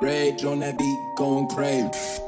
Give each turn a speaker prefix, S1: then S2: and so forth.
S1: Rage on that beat, going crazy.